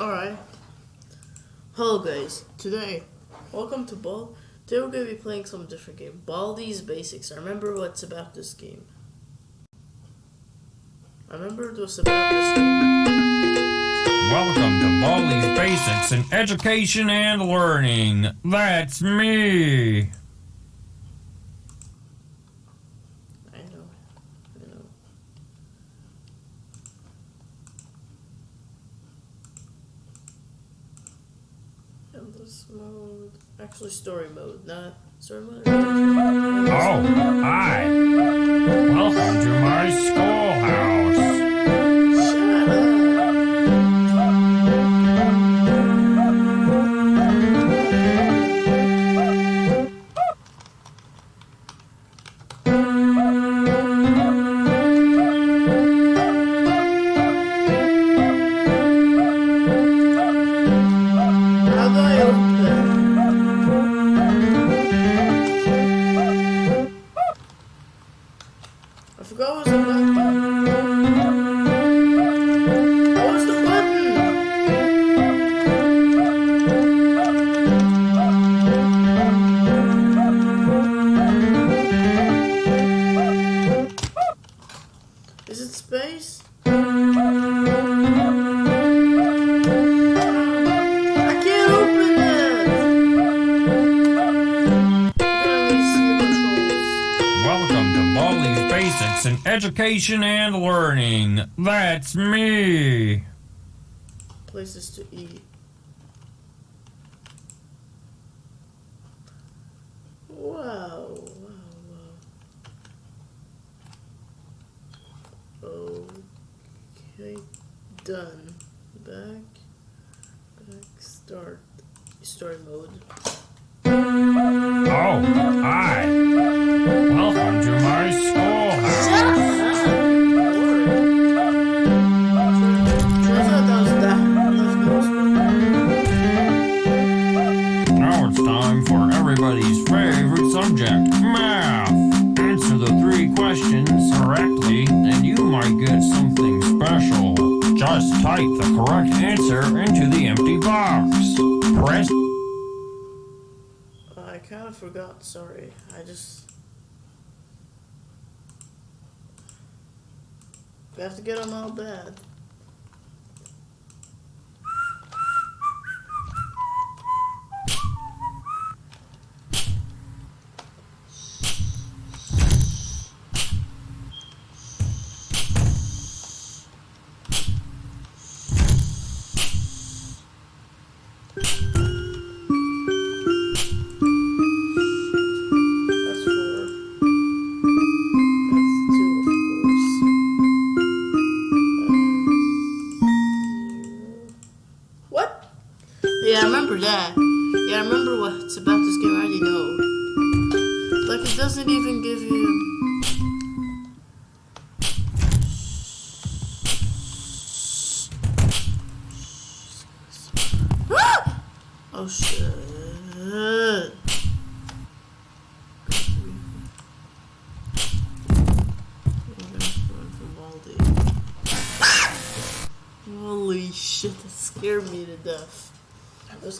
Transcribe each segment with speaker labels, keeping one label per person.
Speaker 1: Alright. Hello guys. Today, welcome to Ball. Today we're going to be playing some different game. Baldi's Basics. I remember what's about this game. I remember what's about this game.
Speaker 2: Welcome to Baldi's Basics in Education and Learning. That's me.
Speaker 1: I know. I know. Endless mode. Actually, story mode, not story mode.
Speaker 2: Oh, hi. Welcome to my schoolhouse. Education and Learning. That's me.
Speaker 1: Places to eat. Wow, wow, wow. Okay, done. Back, back, start. Story mode.
Speaker 2: Oh, hi.
Speaker 1: I forgot, sorry. I just. We have to get them all bad.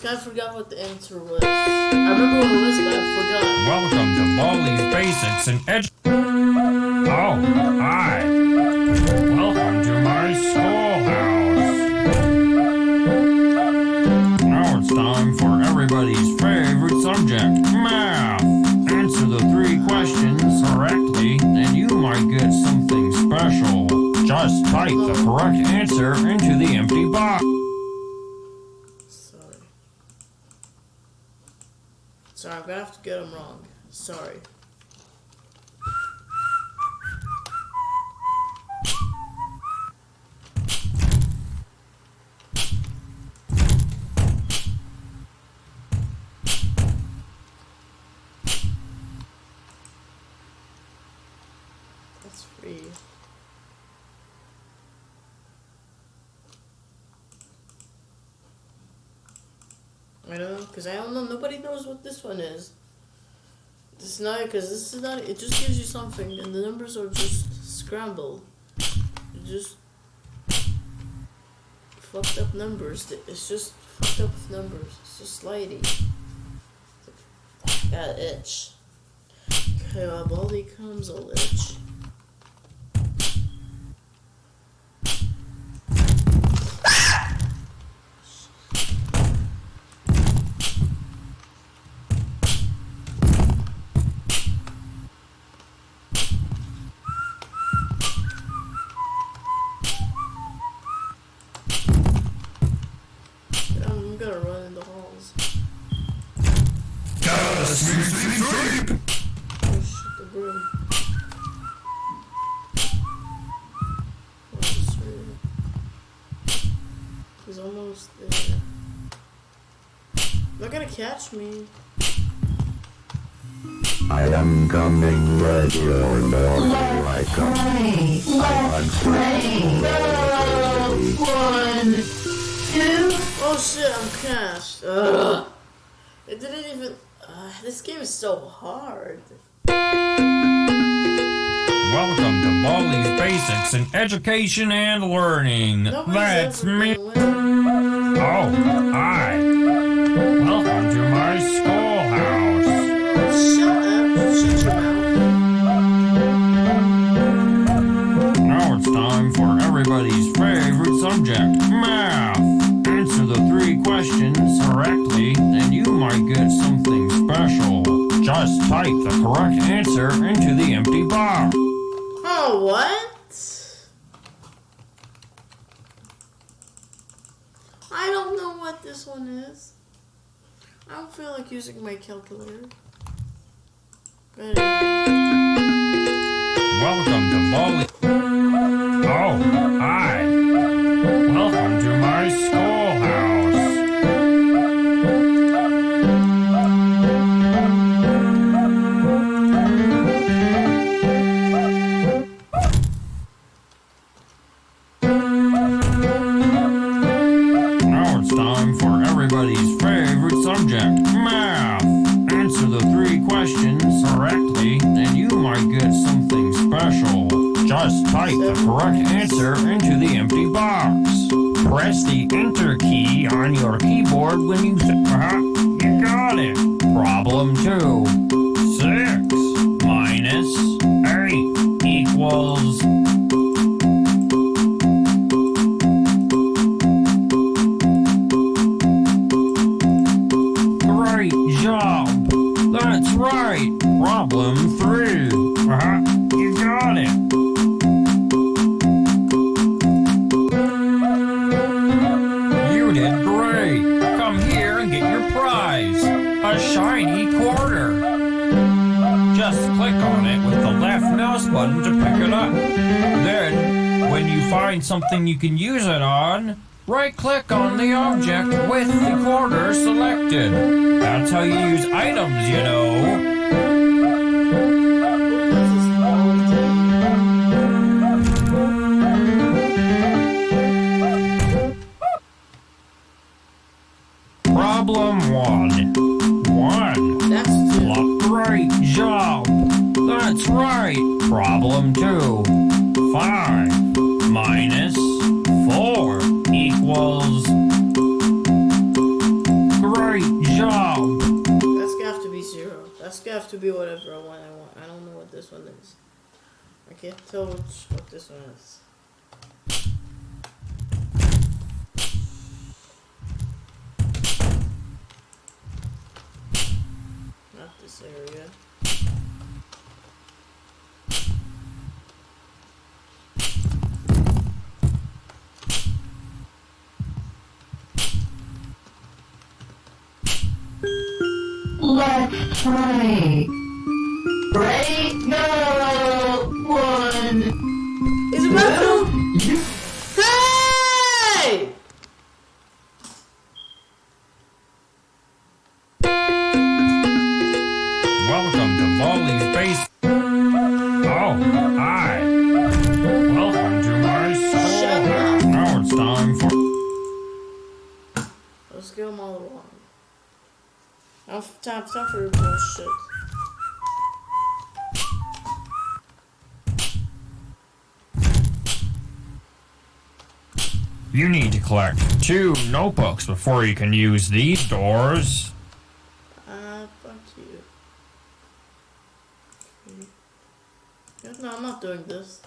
Speaker 1: Just forgot what the answer was. I remember what it was, but I forgot.
Speaker 2: Welcome to Baldi's Basics in Edu. Oh, hi. Welcome to my schoolhouse. Now it's time for everybody's favorite subject, math. Answer the three questions correctly, and you might get something special. Just type the correct answer into the empty
Speaker 1: get them wrong. Sorry. That's free. I don't know, because I don't know. Nobody knows what this one is. Is not because this is not. It just gives you something, and the numbers are just scrambled. You just fucked up numbers. It's just fucked up with numbers. It's just slidey. Got itch. Okay, while Baldi comes, I'll itch. I'm gonna run in the halls.
Speaker 2: Gotta sleep, sleep, sleep.
Speaker 1: Oh shit, the broom. Oh, it's right. He's almost there. Not gonna catch me.
Speaker 3: I am coming ready or more like a
Speaker 4: Play. Let's play. One, two.
Speaker 1: Oh shit, I'm cashed. Ugh. It didn't even. Uh, this game is so hard.
Speaker 2: Welcome to Baldi's Basics in Education and Learning.
Speaker 1: Nobody's
Speaker 2: That's
Speaker 1: ever
Speaker 2: me. Oh, hi. Welcome to my schoolhouse.
Speaker 1: Shut up. Shut your mouth.
Speaker 2: Now it's time for everybody's favorite subject, math. Answer the three questions correctly, and you might get something special. Just type the correct answer into the empty box.
Speaker 1: Oh, what? I don't know what this one is. I don't feel like using my calculator. But
Speaker 2: Welcome to Bali. Oh, hi. Type the correct answer into the empty box. Press the Enter key on your keyboard when you uh-huh, you got it. Problem two. Six minus eight equals button to pick it up. Then, when you find something you can use it on, right click on the object with the quarter selected. That's how you use items, you know. One
Speaker 1: is. I can't tell which what this one is. Not this area.
Speaker 4: Let's play.
Speaker 2: Two notebooks before you can use these doors.
Speaker 1: Ah, fuck you. No, I'm not doing this.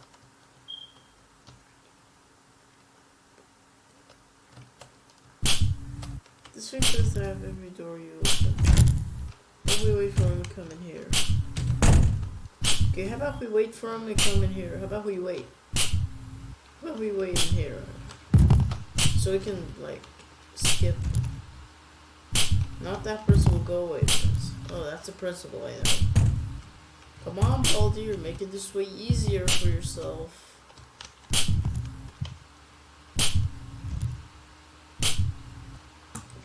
Speaker 1: This thing says to have every door you open. Maybe we wait for him to come in here. Okay, how about we wait for him to come in here? How about we wait? How about we wait in here? So we can, like, skip. Not that will go away first. Oh, that's a principle I. Come on, Baldi, you're making this way easier for yourself.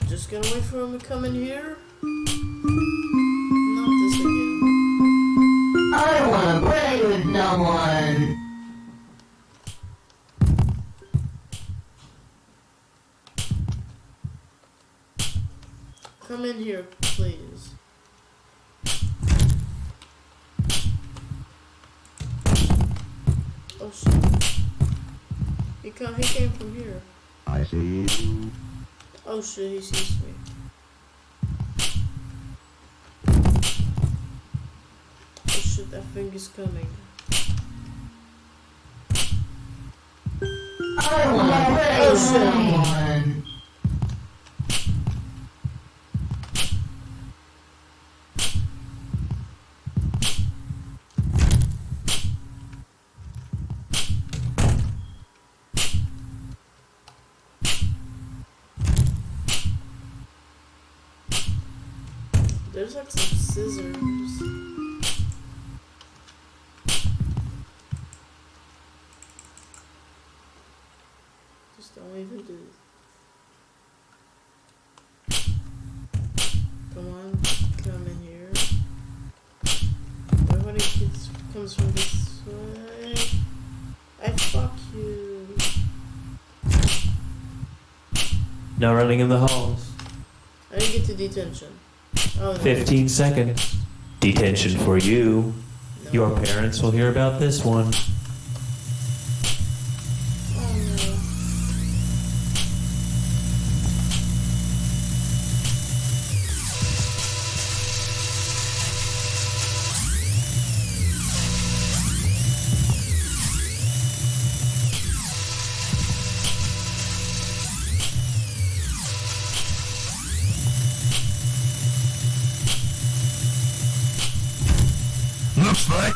Speaker 1: Just gonna wait for him to come in here? Not this again.
Speaker 4: I wanna play with no one.
Speaker 1: He he came from here.
Speaker 3: I see you.
Speaker 1: Oh shit, he sees me. Oh shit, that thing is coming.
Speaker 4: I wanna play
Speaker 1: Oh,
Speaker 4: with
Speaker 1: oh,
Speaker 5: shit. Running in the halls.
Speaker 1: I didn't get to detention. Oh, no.
Speaker 5: 15 seconds. Detention for you.
Speaker 1: No.
Speaker 5: Your parents will hear about this one.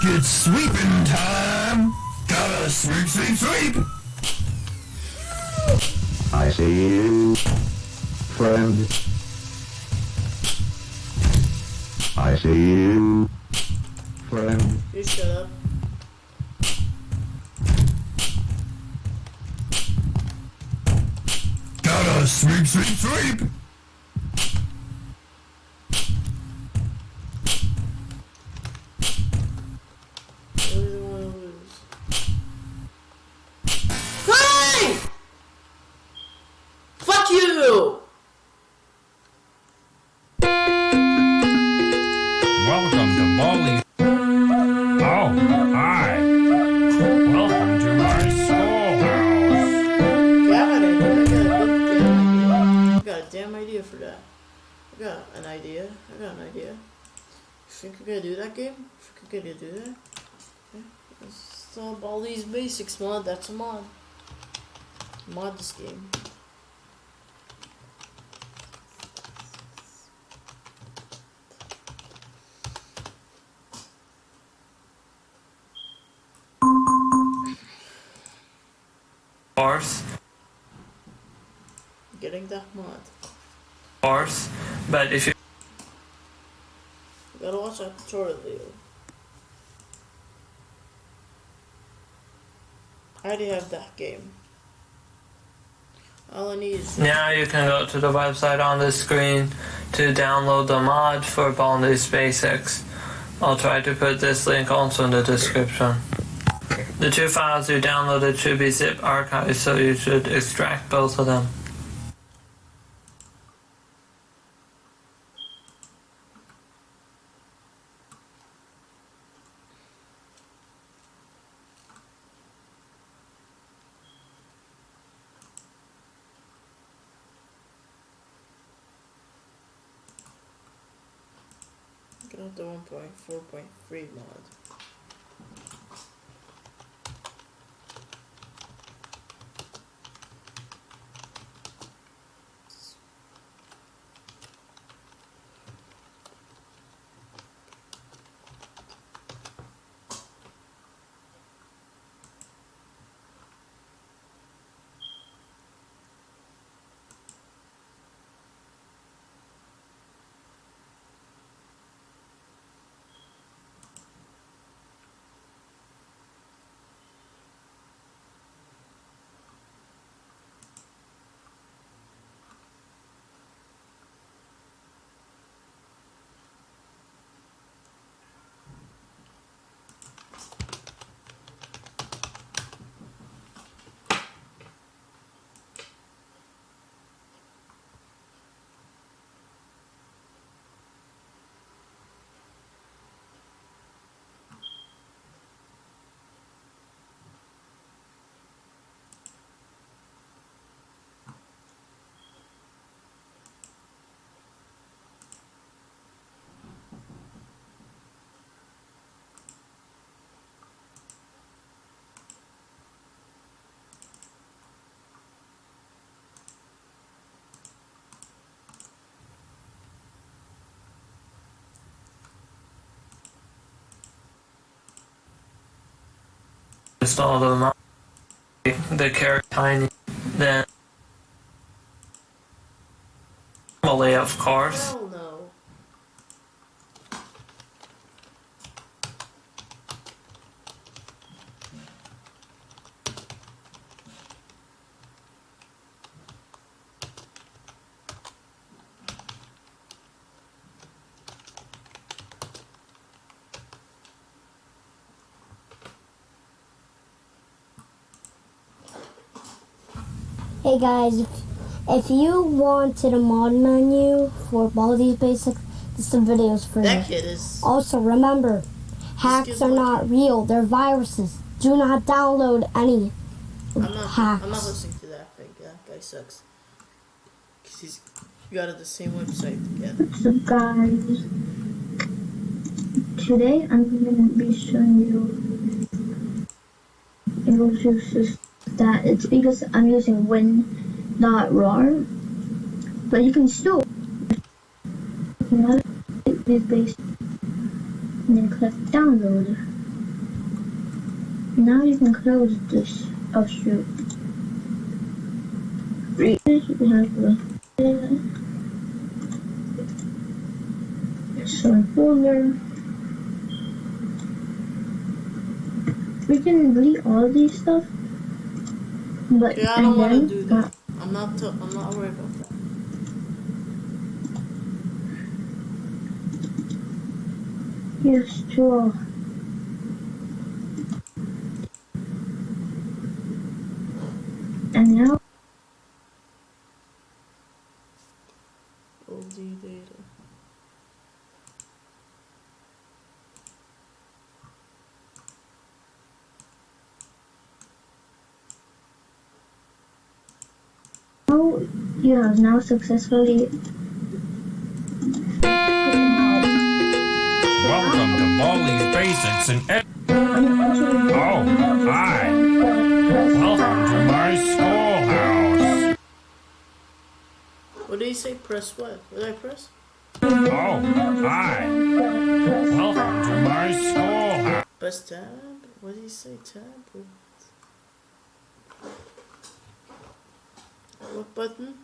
Speaker 6: It's sweeping time. Gotta sweep, sweep, sweep.
Speaker 3: I see you. Friend. I see you. Friend.
Speaker 1: You shut up.
Speaker 6: Gotta sweep, sweep, sweep.
Speaker 1: Think we're gonna do that game? You think we're gonna do that? Yeah. It's all all these basics mod. That's a mod. Mod this game.
Speaker 7: course,
Speaker 1: Getting that mod.
Speaker 7: course, but if You
Speaker 1: gotta watch that tutorial video. I already have that game. All I need is
Speaker 7: now you can go to the website on the screen to download the mod for Baldi's Basics. I'll try to put this link also in the description. The two files you downloaded should be zip archived, so you should extract both of them.
Speaker 1: Not the 1.4.3 mod.
Speaker 7: Install the the tiny, then normally of course.
Speaker 8: Hey guys, if, if you wanted a mod menu for Baldi's Basics, this is the videos for
Speaker 1: That
Speaker 8: you.
Speaker 1: kid is.
Speaker 8: Also remember, hacks are
Speaker 1: me-
Speaker 8: not real, they're viruses. Do not download any
Speaker 1: I'm not.
Speaker 8: hacks.
Speaker 1: I'm not listening to that thing. That guy sucks. Cause he's got it the same website again.
Speaker 9: What's up guys? Today I'm going to be showing you English uses that it's because I'm using WinRAR but you can still this base and then click download. Now you can close this. Oh shoot. The so folder. We can delete all these stuff, but
Speaker 1: Yeah, I don't want to do that. I'm not. I'm not worried about that.
Speaker 9: yes, sure. And now
Speaker 1: OD data.
Speaker 9: now you have now successfully
Speaker 2: Welcome to Baldi's Basics and Ed- Oh, hi. Welcome to my schoolhouse.
Speaker 1: What did he say? Press what? What did I press?
Speaker 2: Oh, hi. Welcome to my schoolhouse.
Speaker 1: Press tab? What did he say? Tab? What, what button?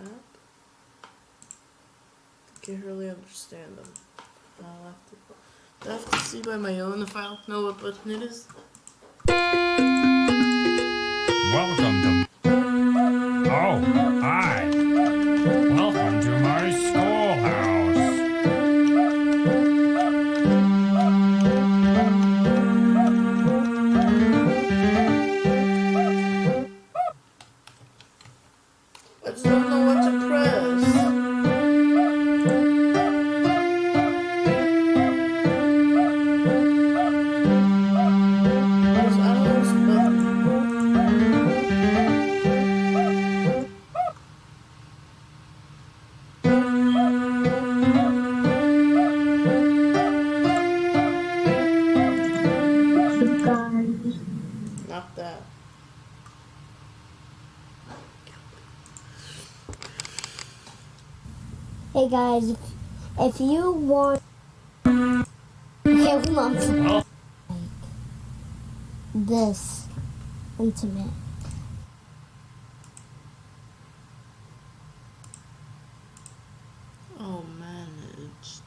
Speaker 1: Tab? I can't really understand them. I'll have to, I'll have to see by my own if I don't know what button it is.
Speaker 2: Welcome to. Oh, hi.
Speaker 8: Intimate.
Speaker 1: Oh, managed.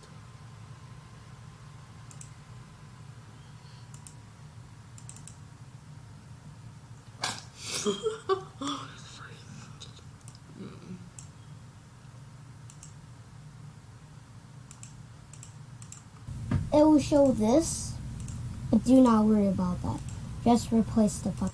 Speaker 8: It will show this, but do not worry about that. Just replace the fuck.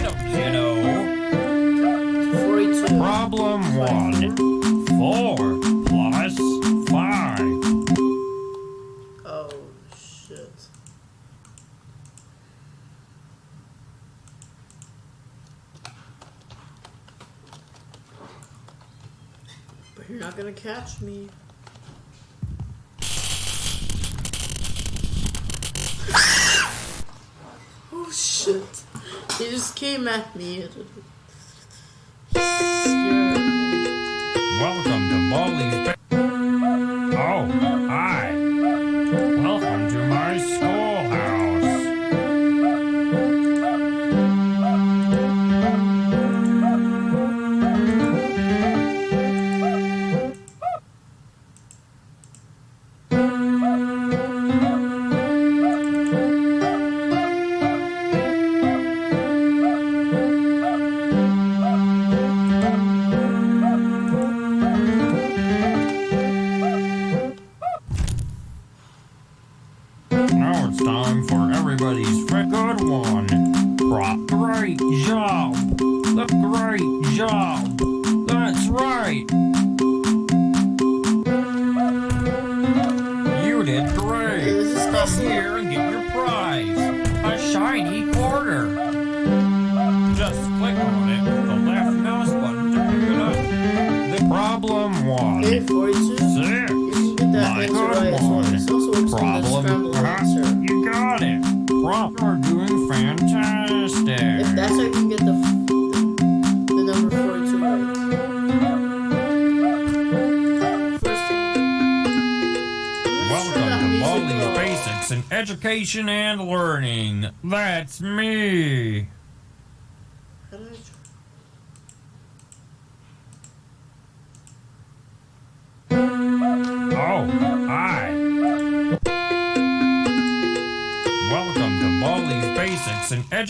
Speaker 8: You
Speaker 2: know.
Speaker 1: 42.
Speaker 2: Problem one. Four plus five.
Speaker 1: Oh, shit. But you're not gonna catch me. oh shit. Just came at me.
Speaker 2: Welcome to Baldi's Ba- Oh, hi. Now it's time for everybody's good one. Pro- great job. The great job. That's right. You did great. Come here and get your prize. A shiny quarter. Just click on it with the left mouse button to pick it up. The problem
Speaker 1: 42.
Speaker 2: Six.
Speaker 1: You can get that
Speaker 2: My good one.
Speaker 1: This also works on the
Speaker 2: Problem. You got it. Prop, you're doing fantastic.
Speaker 1: If that's how you can get the the, the number 42 right.
Speaker 2: Welcome to Baldi's Basics in Education and Learning. That's me.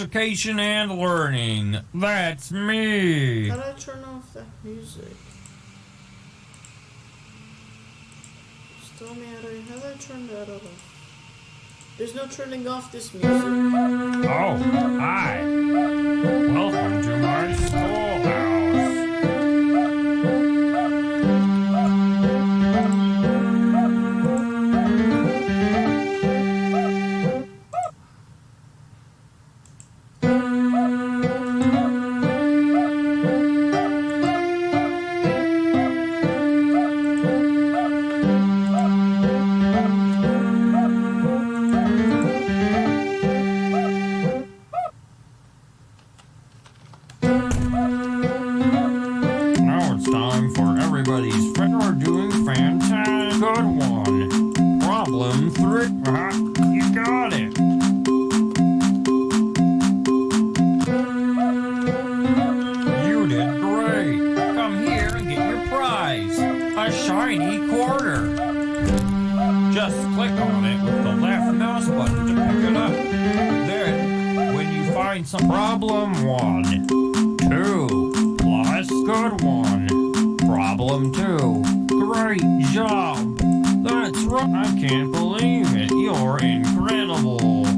Speaker 2: education and learning. That's me.
Speaker 1: How do I turn off that music? Still tell me how do, how do I turn that off? There's no turning off this music.
Speaker 2: Oh, hi. Welcome to my schoolhouse. Problem 1. 2 plus good 1. Problem 2. Great job! That's right, I can't believe it. You're incredible.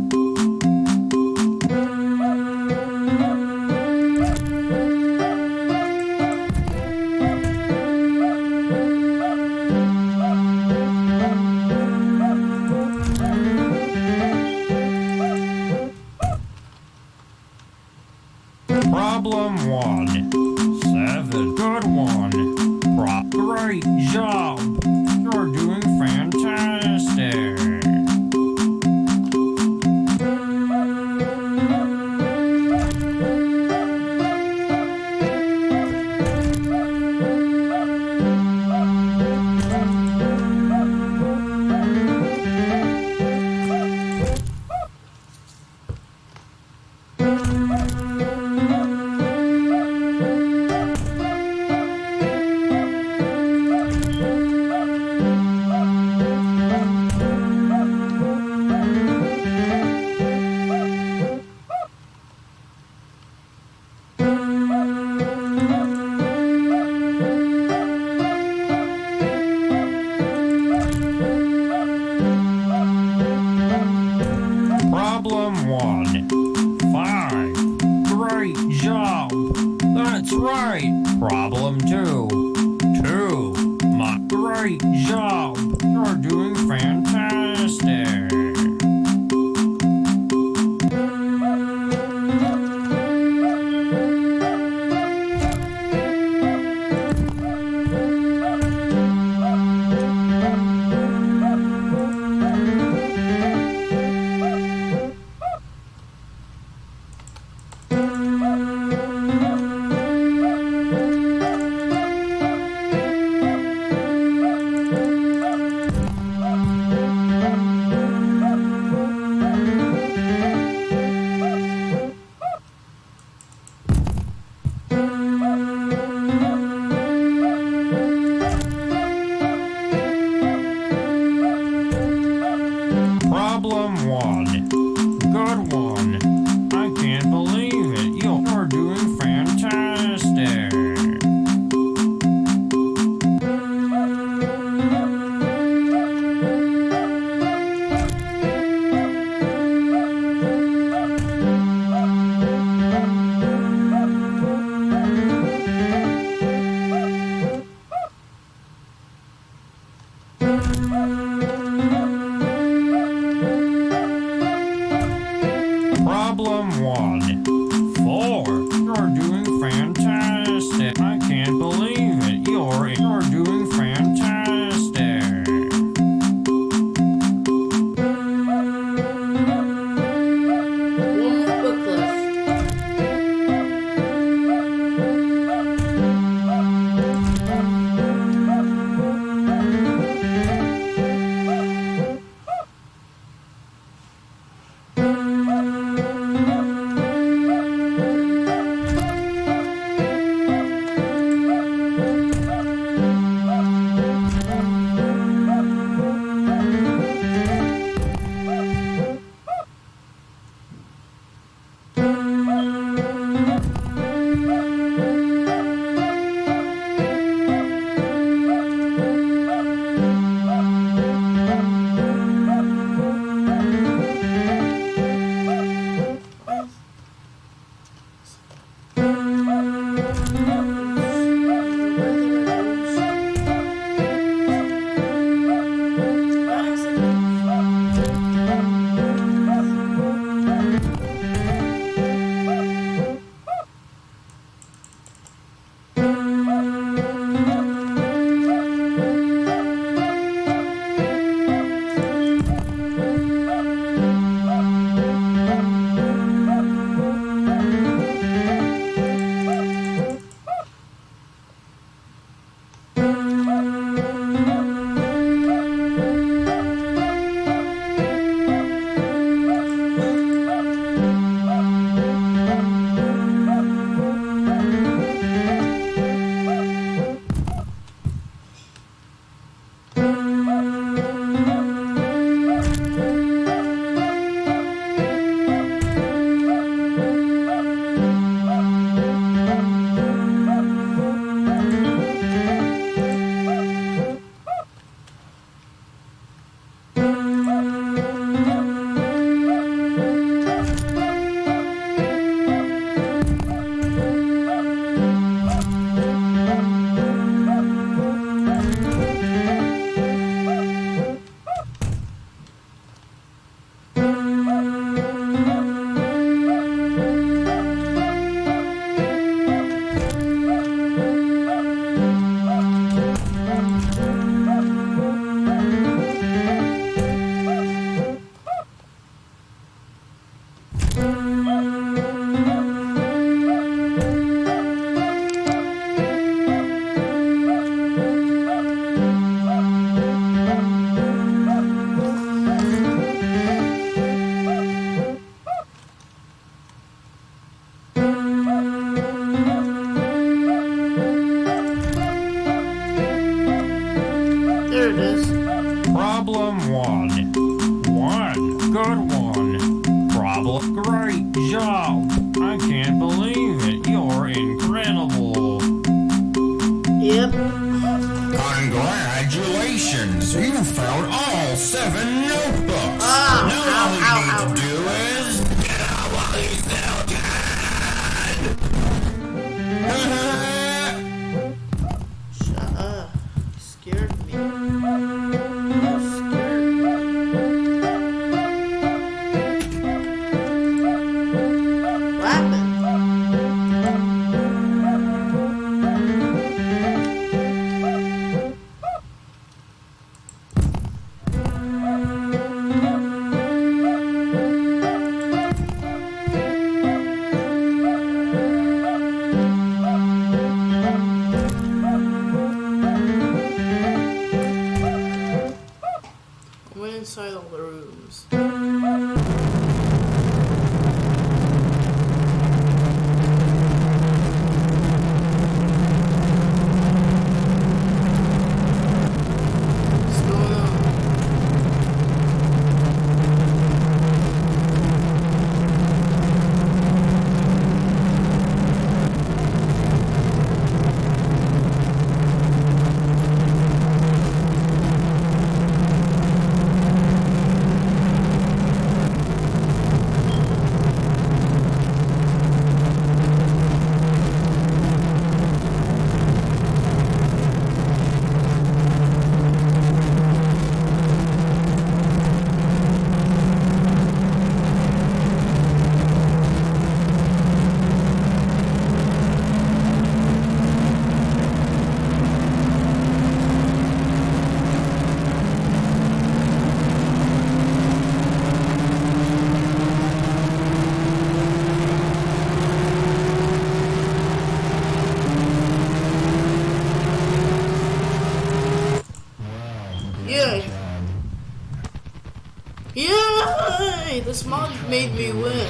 Speaker 1: Made me win.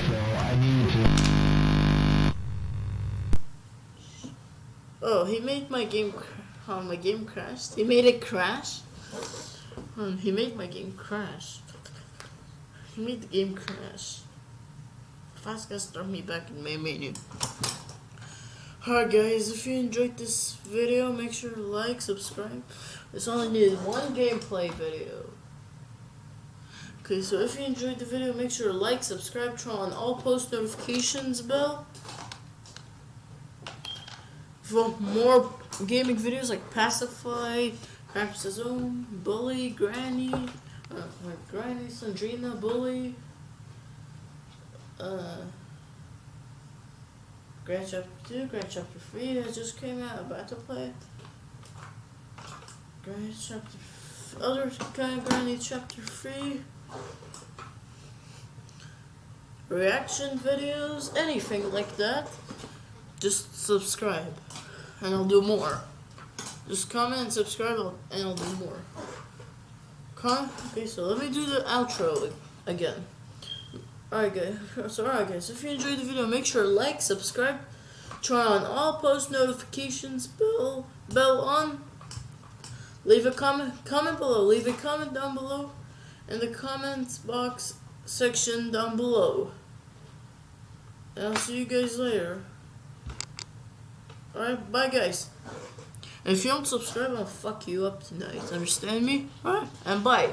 Speaker 1: Oh, he made my game. Oh, my game crashed. He made it crash. Um, he made my game crash. He made the game crash. Fast guys start me back in main menu. Alright guys, if you enjoyed this video, make sure to like, subscribe. This only needed one gameplay video. Okay, so if you enjoyed the video, make sure to like, subscribe, turn on all post notifications bell. For more gaming videos like Pacify, Craps Own, Bully, Granny, uh, like Granny, Sandrina, Bully, uh, Grand Chapter 2, Grand Chapter 3 that just came out, about to play. Grand Chapter, other kind of Granny Chapter 3. Reaction videos, anything like that. Just subscribe, and I'll do more. Just comment and subscribe, and I'll do more. Okay, so let me do the outro again. Alright guys, so alright guys, if you enjoyed the video, make sure to like, subscribe, turn on all post notifications, bell, bell on, leave a comment, comment below, leave a comment down below, in the comments box section down below. And I'll see you guys later. Alright, bye guys. And if you don't subscribe, I'll fuck you up tonight, understand me? Alright, and bye.